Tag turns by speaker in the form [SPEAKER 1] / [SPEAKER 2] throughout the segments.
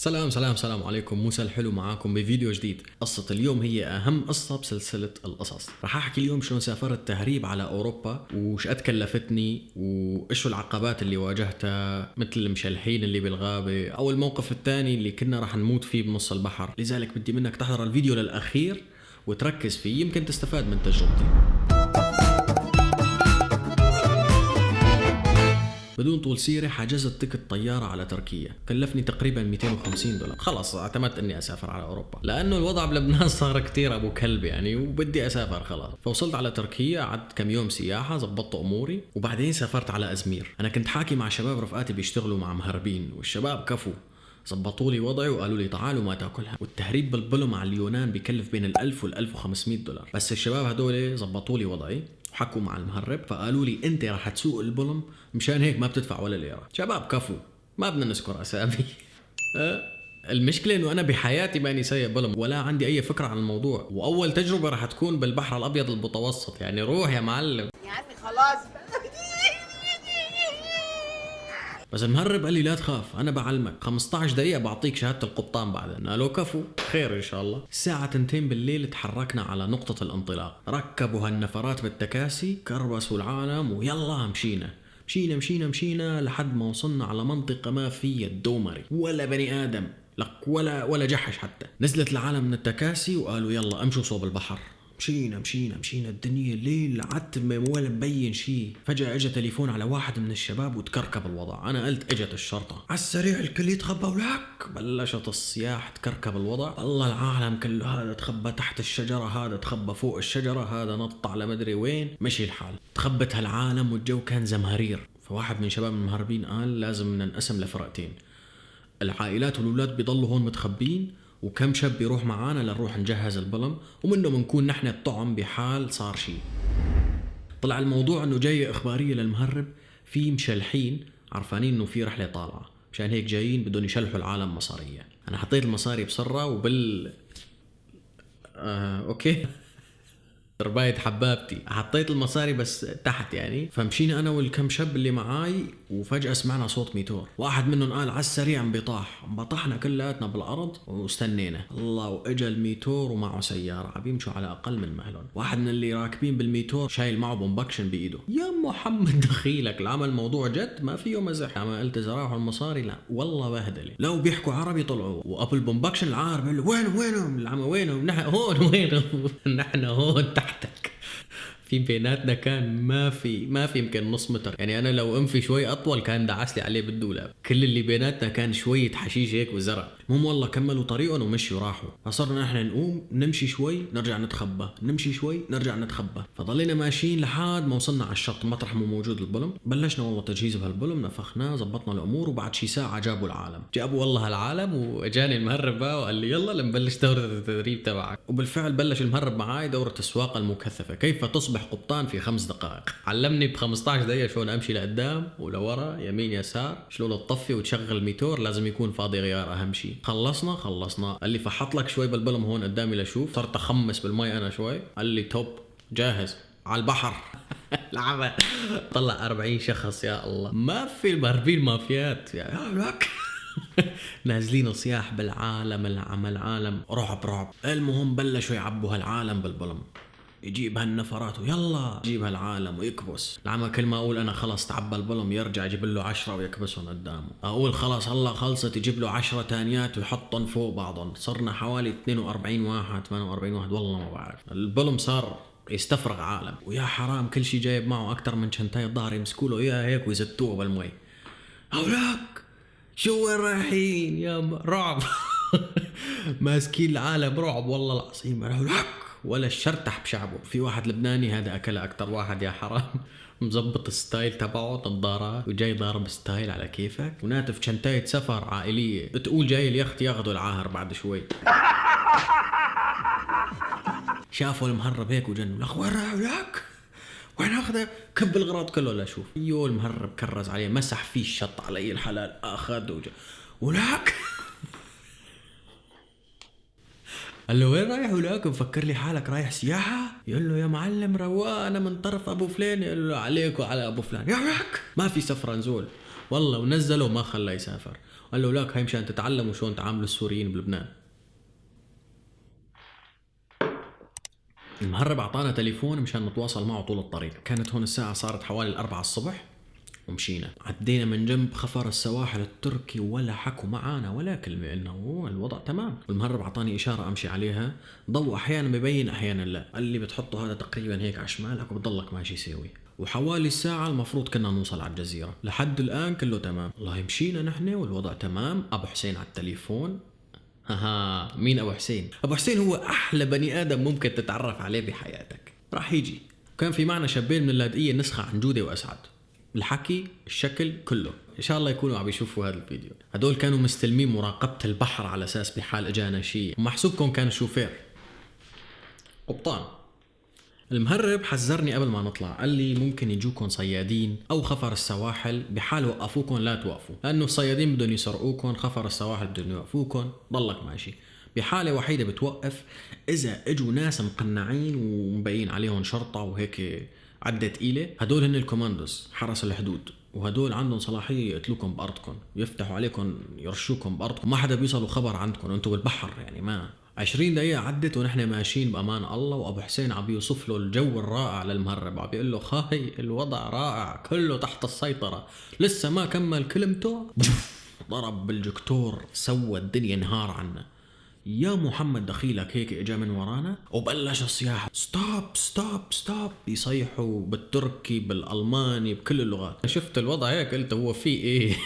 [SPEAKER 1] سلام سلام سلام عليكم. موسى الحلو معاكم بفيديو جديد. قصة اليوم هي أهم قصة بسلسلة القصص. رح أحكي اليوم شلون سافرت تهريب على أوروبا وش قد كلفتني وإيش العقبات اللي واجهتها مثل المشلحين اللي بالغابة أو الموقف الثاني اللي كنا رح نموت فيه بنص البحر. لذلك بدي منك تحضر الفيديو للأخير وتركز فيه يمكن تستفاد من تجربتي. بدون طول سيرة حجزت تكت طيارة على تركيا. كلفني تقريبا 250 دولار. خلص اعتمدت إني أسافر على أوروبا. لأنه الوضع بلبنان صار كتير أبو كلب يعني وبدي أسافر خلاص. فوصلت على تركيا قعدت كم يوم سياحة زبطت أموري وبعدين سافرت على أزمير. أنا كنت حاكي مع شباب رفقاتي بيشتغلوا مع مهربين والشباب كفوا. زبطوا لي وضعي وقالوا لي تعالوا ما تأكلها. والتهريب بالبلو مع اليونان بكلف بين ال 1000 وال 1500 دولار. بس الشباب هدول زبطوا لي وضعي. وحكوا مع المهرب فقالوا لي أنت رح تسوق البلم مشان هيك ما بتدفع ولا ليرة. شباب كفو ما بدنا نذكر أسامي. أه؟ المشكلة إنه أنا بحياتي ماني سايق بلم ولا عندي أي فكرة عن الموضوع. وأول تجربة رح تكون بالبحر الأبيض المتوسط يعني روح يا معلم.
[SPEAKER 2] يا عمي خلاص.
[SPEAKER 1] بس المهرب قال لي لا تخاف أنا بعلمك. 15 دقيقة بعطيك شهادة القبطان بعدين. قالوا كفو خير إن شاء الله. الساعة تنتين بالليل تحركنا على نقطة الانطلاق. ركبوا هالنفرات بالتكاسي كربسوا العالم ويلا مشينا. مشينا مشينا مشينا لحد ما وصلنا على منطقة ما فيها الدومري. ولا بني آدم لك ولا ولا جحش حتى. نزلت العالم من التكاسي وقالوا يلا امشوا صوب البحر. مشينا مشينا مشينا. الدنيا ليل عتمة ولا مبين شيء فجأة اجى تليفون على واحد من الشباب وتكركب الوضع. أنا قلت إجت الشرطة. على السريع الكل يتخبى ولك بلشت الصياح تكركب الوضع. الله العالم كله هذا تخبى تحت الشجرة هذا تخبى فوق الشجرة هذا نط على مدري وين. مشي الحال. تخبت هالعالم والجو كان زمهرير. فواحد من شباب المهربين قال لازم ننقسم لفرقتين. العائلات والولاد بيضلوا هون متخبين. وكم شاب بيروح معانا لنروح نجهز البلم ومنه بنكون نحن الطعم بحال صار شيء طلع الموضوع إنه جاية إخبارية للمهرب في مشلحين عرفانين إنه في رحلة طالعة. مشان هيك جايين بدهم يشلحوا العالم مصارية. أنا حطيت المصاري بسرة وبال آه، أوكي؟ رباية حبابتي. حطيت المصاري بس تحت يعني. فمشينا أنا والكم شاب اللي معاي وفجأة سمعنا صوت ميتور. واحد منهم قال على السريع انبطاح انبطحنا كلياتنا بالأرض واستنينا. الله وإجا الميتور ومعه سيارة. عم يمشوا على أقل من مهلهم. واحد من اللي راكبين بالميتور شايل معه pump-action بإيده. يا محمد دخيلك. العمى الموضوع جد؟ ما فيه مزح ما قلت اذا راحوا المصاري؟ لا. والله بهدلة. لو بيحكوا عربي طلعوا. وأبو ال pump-action العار بيقول له وينهم؟ العمى وينهم؟ نحن هون وينهم؟ نحن هون تحتك في بيناتنا كان ما في ما في يمكن نص متر. يعني أنا لو أنفي شوي أطول كان دعس لي عليه بالدولاب. كل اللي بيناتنا كان شوية حشيش هيك وزرع. المهم والله كملوا طريقهم ومشوا راحوا فصرنا نحن نقوم نمشي شوي نرجع نتخبى. نمشي شوي نرجع نتخبى. فضلينا ماشيين لحد ما وصلنا على الشط مطرح ما موجود البلم بلشنا والله تجهيز بهالبلم نفخناه زبطنا الأمور وبعد شي ساعة جابوا العالم. جابوا والله العالم واجاني المهرب بقى وقال لي يلا لنبلش دورة التدريب تبعك. وبالفعل بلش المهرب معاي دورة السواقه المكثفة. كيف تصبح قبطان في خمس دقائق؟ علمني ب 15 دقيقة شلون أمشي لقدام ولورا يمين يسار شلون تطفي وتشغل الميتور لازم يكون فاضي غيار أهم شيء خلصنا خلصنا. قال لي فحط لك شوي بالبلم هون قدامي لشوف. صرت أخمس بالمي أنا شوي. قال لي توب جاهز. على البحر. العمى طلع 40 شخص يا الله. ما في المهربين مافيات. يا لك نازلين صياح بالعالم العمى العالم. رعب رعب. المهم بلشوا يعبوا هالعالم بالبلم. يجيب هالنفرات ويلا يجيب هالعالم ويكبس. العمى كل ما أقول أنا خلص تعبى البلم يرجع يجيب له عشرة ويكبسهم قدامه. أقول خلص هلا خلصت يجيب له عشرة تانيات ويحطهم فوق بعضهم. صرنا حوالي 42 واحد 48 واحد والله ما بعرف. البلم صار يستفرغ عالم. ويا حرام كل شيء جايب معه أكثر من شنتاي الظهر يمسكوا له اياها هيك ويزتوه بالمي. هولاك شو وين رايحين؟ يا رعب. ماسكين العالم رعب والله العظيم. هولاك ولا الشرتح بشعبه. في واحد لبناني هذا أكل أكثر واحد يا حرام. مزبط ال style تبعه نظارات وجاي ضارب style على كيفك. وناتف شنتاية سفر عائلية. بتقول جاي اليخت ياخذوا العاهر بعد شوي. شافوا المهرب هيك وجنوا. لك وين رايح لك وين أخذه؟ كب الغراض كله لا شوف يو المهرب كرز عليه مسح فيه الشط علي الحلال اخذ وجا. ولك قال له وين رايح ولاك مفكر لي حالك رايح سياحة. يقول له يا معلم رواق أنا من طرف أبو فلان. يقول له عليك وعلى أبو فلان. يا لك ما في سفرة نزول. والله ونزله وما خلاه يسافر. قال له لك هاي مشان تتعلموا شلون تعاملوا السوريين بلبنان. المهرب أعطانا تليفون مشان نتواصل معه طول الطريق. كانت هون الساعة صارت حوالي الأربعة الصبح. ومشينا. عدينا من جنب خفر السواحل التركي ولا حكوا معانا ولا كلمة انه الوضع تمام. والمهرب أعطاني إشارة أمشي عليها. ضوء أحيانا ببين أحيانا لا. قال لي بتحطه هذا تقريبا هيك على شمالك وبتضلك ماشي ساوي وحوالي ساعة المفروض كنا نوصل على الجزيرة. لحد الآن كله تمام. والله مشينا نحن والوضع تمام. أبو حسين على التليفون. ها مين أبو حسين؟ أبو حسين هو أحلى بني آدم ممكن تتعرف عليه بحياتك. راح يجي. كان في معنا شابين من اللاذقية نسخة عن جودة وأسعد. الحكي الشكل كله. إن شاء الله يكونوا عم يشوفوا هذا الفيديو. هدول كانوا مستلمين مراقبة البحر على أساس بحال اجانا شيء ومحسوبكم كان شوفير. قبطان. المهرب حذرني قبل ما نطلع. قال لي ممكن يجوكم صيادين أو خفر السواحل بحال وقفوكم لا توقفوا. لأنه الصيادين بدهم يسرقوكم خفر السواحل بدهم يوقفوكم ضلك ماشي بحالة وحيدة بتوقف إذا إجوا ناس مقنعين ومبين عليهم شرطة وهيك عدة تقيلة هدول هن الكوماندوز حرس الحدود. وهدول عندهم صلاحية يقتلوكم بأرضكم يفتحوا عليكم يرشوكم بأرضكم. ما حدا بيوصلوا خبر عندكم أنتم بالبحر يعني ما. 20 دقيقة عدت ونحن ماشيين بأمان الله. وأبو حسين عم بيوصف له الجو الرائع للمهرب. عم بيقول له خاي الوضع رائع كله تحت السيطرة. لسه ما كمل كلمته. ضرب بالجكتور سوى الدنيا نهار عنا. يا محمد دخيلك هيك إجا من ورانا وبلش الصياح stop stop stop يصيحوا بالتركي بالألماني بكل اللغات. شفت الوضع هيك؟ قلت هو في إيه؟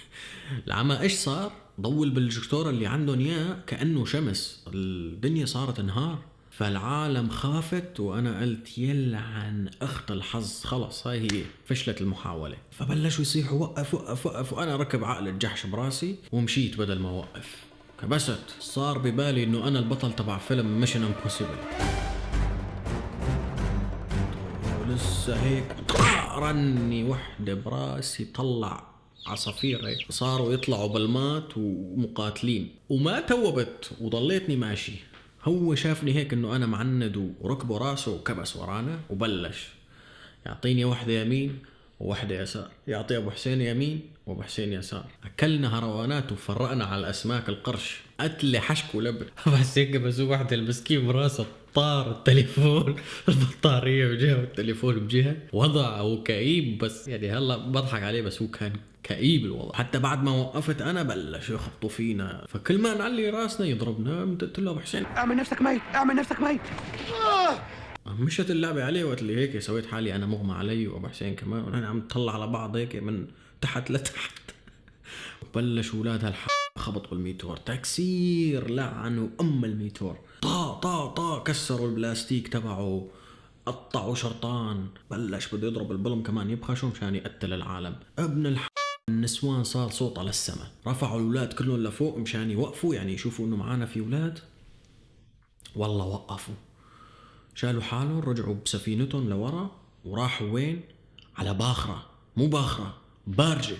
[SPEAKER 1] العمى إيش صار؟ ضول بالجكتور اللي عندهم إياه كأنه شمس. الدنيا صارت نهار فالعالم خافت وأنا قلت يلعن أخت الحظ. خلص هاي هي فشلت المحاولة. فبلشوا يصيحوا وقف وقف وقف. وأنا ركب عقل الجحش براسي ومشيت بدل ما أوقف. كبست. صار ببالي إنه أنا البطل تبع فيلم Mission Impossible ولسه هيك رني وحدة براسي طلع عصافير هيك صاروا يطلعوا بالمات ومقاتلين. وما توبت وضليتني ماشي. هو شافني هيك إنه أنا معند وركبه راسه وكبس ورانا وبلش. يعطيني وحدة يمين. ووحدة يسار. يعطي أبو حسين يمين وأبو حسين يسار. أكلنا هروانات وفرقنا على الأسماك القرش. قتل حشك ولبن. بس هيك بسوق واحد المسكين براسه. طار التليفون. البطارية بجهة والتليفون بجهة. وضعه كئيب بس. يعني هلا بضحك عليه بس هو كان كئيب الوضع. حتى بعد ما وقفت أنا بلش يخبطوا فينا. فكل ما نعلي راسنا يضربنا. قلت له أبو حسين.
[SPEAKER 2] اعمل نفسك ميت. اعمل نفسك ميت.
[SPEAKER 1] مشت اللعبة عليه وقت اللي هيك سويت حالي أنا مغمى علي وابو حسين كمان. ونحن عم نطلع على بعض هيك من تحت لتحت. بلش أولاد هالح خبط بالميتور. تكسير لعنوا ام الميتور. طا طا طا كسروا البلاستيك تبعه. قطعوا شرطان. بلش بده يضرب البلم كمان. يبخشوا مشان يقتل العالم. ابن الح النسوان صار صوتها للسما رفعوا الأولاد كلهم لفوق مشان يوقفوا يعني يشوفوا إنه معانا في أولاد. والله وقفوا. شالوا حالهم رجعوا بسفينتهم لورا وراحوا وين؟ على باخرة مو باخرة بارجة.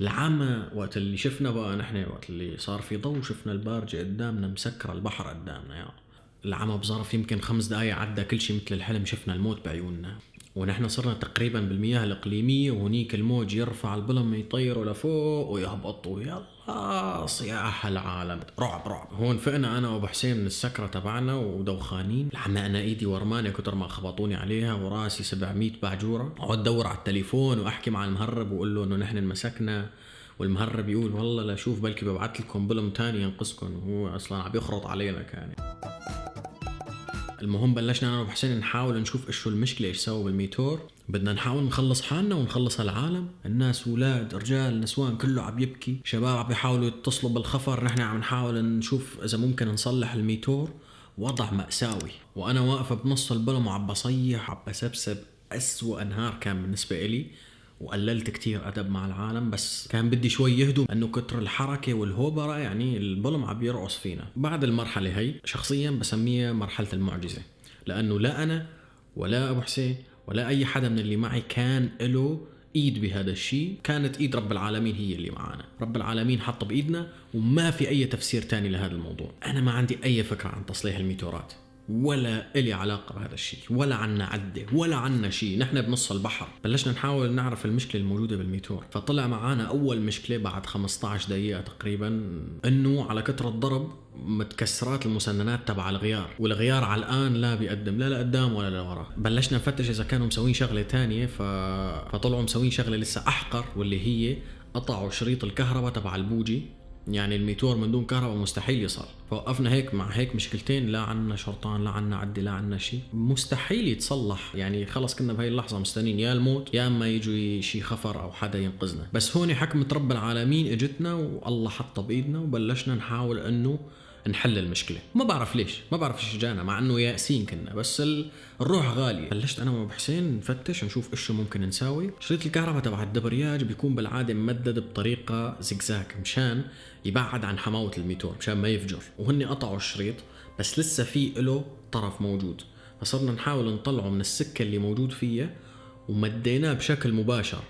[SPEAKER 1] العمى وقت اللي شفنا بقى نحن وقت اللي صار في ضوء شفنا البارجة قدامنا مسكرة البحر قدامنا يا. العمى بظرف يمكن خمس دقايق عدى كل شيء مثل الحلم شفنا الموت بعيوننا. ونحن صرنا تقريبا بالمياه الإقليمية وهنيك الموج يرفع البلم يطيروا لفوق ويهبطوا يلا صياح العالم. رعب رعب. هون فقنا أنا وأبو حسين من السكرة تبعنا ودوخانين. العمى أنا إيدي ورمانة كتر ما خبطوني عليها وراسي 700 بعجورة أقعد دور على التليفون وأحكي مع المهرب وأقول له إنه نحن انمسكنا. والمهرب يقول والله لا شوف بلكي ببعث لكم بلم تاني ينقذكم وهو أصلا عم يخرط علينا كان. المهم بلشنا أنا وابو حسين نحاول نشوف إيش شو المشكلة إيش سووا بالميتور. بدنا نحاول نخلص حالنا ونخلص العالم الناس أولاد رجال نسوان كله عم يبكي. شباب عم يحاولوا يتصلوا بالخفر. نحن عم نحاول نشوف إذا ممكن نصلح الميتور. وضع مأساوي. وأنا واقفة بنص البلم وعم بصيح عم بسبسب أسوأ نهار كان بالنسبة إلي. وقللت كتير أدب مع العالم بس كان بدي شوي يهدوا أنه كتر الحركة والهوبرة يعني البلم عم يرقص فينا. بعد المرحلة هي شخصيا بسميها مرحلة المعجزة لأنه لا أنا ولا أبو حسين ولا أي حدا من اللي معي كان له إيد بهذا الشيء كانت إيد رب العالمين هي اللي معنا رب العالمين حط بإيدنا وما في أي تفسير تاني لهذا الموضوع. أنا ما عندي أي فكرة عن تصليح الميتورات. ولا إلي علاقة بهذا الشيء ولا عنا عدة ولا عنا شيء. نحن بنص البحر. بلشنا نحاول نعرف المشكلة الموجودة بالميتور. فطلع معنا أول مشكلة بعد 15 دقيقة تقريبا إنه على كثرة ضرب متكسرات المسننات تبع الغيار والغيار على الآن لا بيقدم لا لقدام ولا لورا. بلشنا نفتش إذا كانوا مسوين شغلة تانية ف... فطلعوا مسوين شغلة لسه أحقر واللي هي قطعوا شريط الكهرباء تبع البوجي. يعني الميتور من دون كهرباء مستحيل يصل. فوقفنا هيك مع هيك مشكلتين لا عنا شرطان لا عنا عدي لا عنا شيء مستحيل يتصلح. يعني خلص كنا بهي اللحظة مستنين يا الموت يا إما يجوا شيء خفر أو حدا ينقذنا. بس هون حكمة رب العالمين إجتنا والله حطها بايدنا وبلشنا نحاول إنه نحل المشكلة. ما بعرف ليش ما بعرف إيش جانا مع إنه يائسين كنا بس ال- الروح غالية. بلشت أنا وأبو حسين نفتش نشوف إيش ممكن نساوي. شريط الكهرباء تبع الدبرياج بيكون بالعادة ممدد بطريقة زجزاج مشان يبعد عن حماوة الميتور مشان ما يفجر. وهن قطعوا الشريط بس لسه في له طرف موجود. فصرنا نحاول نطلعه من السكة اللي موجود فيها ومديناه بشكل مباشر.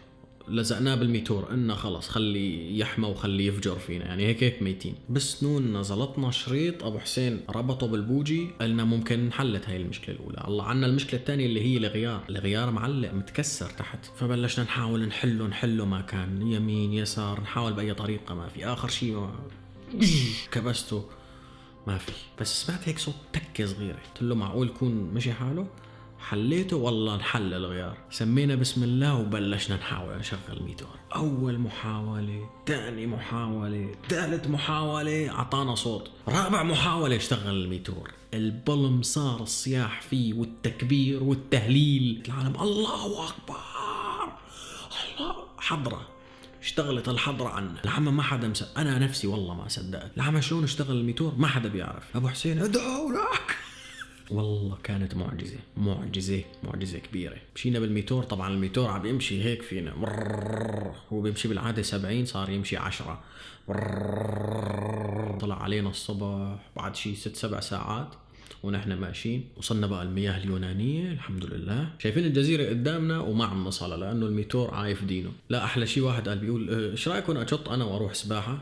[SPEAKER 1] لزقناه بالميتور إنه خلص خلي يحمى وخلي يفجر فينا يعني هيك هيك ميتين. بس نون زلطنا شريط أبو حسين ربطه بالبوجي قلنا ممكن انحلت هاي المشكلة الأولى. الله عنا المشكلة الثانية اللي هي الغيار الغيار معلق متكسر تحت. فبلشنا نحاول نحله نحله ما كان يمين يسار نحاول بأي طريقة ما في. آخر شيء ما كبسته ما في. بس سمعت هيك صوت تكة صغيرة. قلت له معقول يكون مشي حاله؟ حليته؟ والله انحل الغيار. سمينا بسم الله وبلشنا نحاول نشغل الميتور أول محاولة ثاني محاولة ثالث محاولة أعطانا صوت. رابع محاولة اشتغل الميتور. البلم صار الصياح فيه والتكبير والتهليل. العالم الله أكبر! الله! حضرة. اشتغلت الحضرة عنا. العمى ما حدا مس... أنا نفسي والله ما صدقت. العمى شلون اشتغل الميتور؟ ما حدا بيعرف. أبو حسين ادعوا لك! والله كانت معجزة معجزة معجزة كبيرة. مشينا بالميتور طبعا الميتور عم يمشي هيك فينا. هو بيمشي بالعادة 70 صار يمشي 10 مرررر. طلع علينا الصبح بعد شي ست سبع ساعات ونحن ماشيين. وصلنا بقى المياه اليونانية الحمد لله. شايفين الجزيرة قدامنا وما عم نصلها لأنه الميتور عايف دينه. لا أحلى شي واحد قال بيقول أه، إيش رأيكم أشط أنا وأروح سباحة؟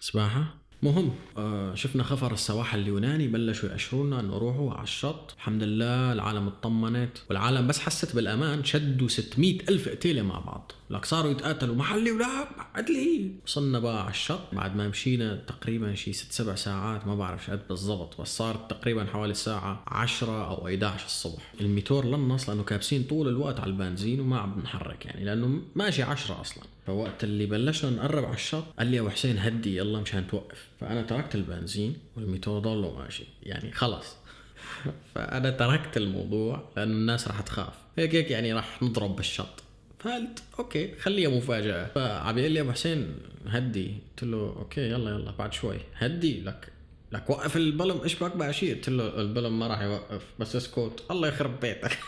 [SPEAKER 1] سباحة؟ مهم. آه شفنا خفر السواحل اليوناني بلشوا يأشرونا إنه روحوا على الشط. الحمد لله العالم اطمنت والعالم بس حست بالأمان شدوا 600 ألف قتيلة مع بعض. لك صاروا يتقاتلوا. محلي ولا عدلي وصلنا بقى على الشط. بعد ما مشينا تقريبا شي ست سبع ساعات ما بعرف قد بالضبط بس صارت تقريبا حوالي الساعة 10 أو 11 الصبح. الميتور لنص لأنه كابسين طول الوقت على البنزين وما عم نحرك يعني لأنه ماشي 10 أصلا. فوقت اللي بلشنا نقرب على الشط قال لي يا أبو حسين هدي يلا مشان توقف. فأنا تركت البنزين والميتور ضله ماشي. يعني خلص فأنا تركت الموضوع لأنه الناس راح تخاف. هيك هيك يعني راح نضرب بالشط. فقلت okay خليها مفاجأة. فعم يقول لي أبو حسين هدي. قلت له okay يلا يلا بعد شوي. هدي لك لك وقف البلم. إيش بك بقى شيء؟ قلت له البلم ما راح يوقف بس اسكت الله يخرب بيتك.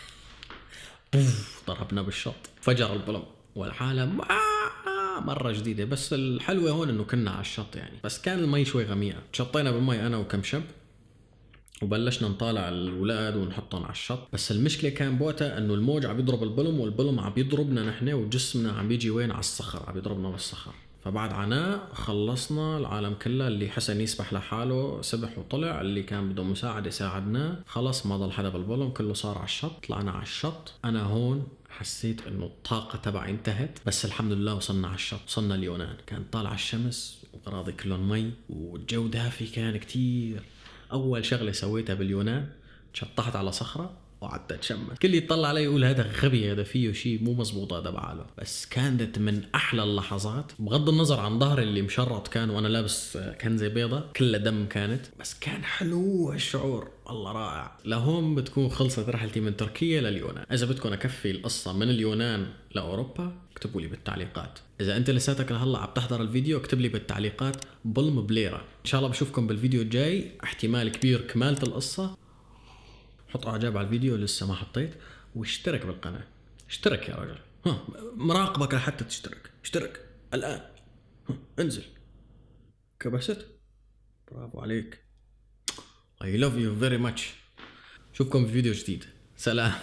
[SPEAKER 1] ضربنا بالشط. فجر البلم. والعالم آه، مرة جديدة بس الحلوة هون إنه كنا على الشط يعني. بس كان المي شوي غميقة تشطينا بالمي أنا وكم شاب وبلشنا نطالع الاولاد ونحطهم على الشط. بس المشكلة كان بوقتها إنه الموج عم يضرب البلم والبلم عم يضربنا نحن وجسمنا عم يجي وين؟ على الصخر عم يضربنا بالصخر فبعد عناء خلصنا العالم كله اللي حسن يسبح لحاله سبح وطلع اللي كان بده مساعدة ساعدناه. خلص ما ضل حدا بالبلم كله صار على الشط. طلعنا على الشط. أنا هون حسيت إنه الطاقة تبعي انتهت بس الحمد لله وصلنا على الشط وصلنا اليونان. كان طالع الشمس وأراضي كلهم مي والجو دافي كان كتير. أول شغلة سويتها باليونان شطحت على صخرة. وقعدت اتشمس كل يطلع علي يقول هذا غبي هذا فيه شيء مو مزبوط هذا بعاله. بس كانت من أحلى اللحظات. بغض النظر عن ظهري اللي مشرط كان وأنا لابس كنزة بيضة كلها دم كانت. بس كان حلو الشعور. الله رائع. لهون بتكون خلصت رحلتي من تركيا لليونان. إذا بدكم أكفي القصة من اليونان لأوروبا اكتبوا لي بالتعليقات. إذا أنت لساتك لهلأ عم تحضر الفيديو اكتب لي بالتعليقات بلم بليرة. إن شاء الله بشوفكم بالفيديو الجاي. احتمال كبير كمالة القصة. حط إعجاب على الفيديو لسه ما حطيت واشترك بالقناة. اشترك يا رجل. ها مراقبك لحتى تشترك. اشترك. الآن. ها. انزل. كبست. برافو عليك. I love you very much. اشوفكم في فيديو جديد. سلام.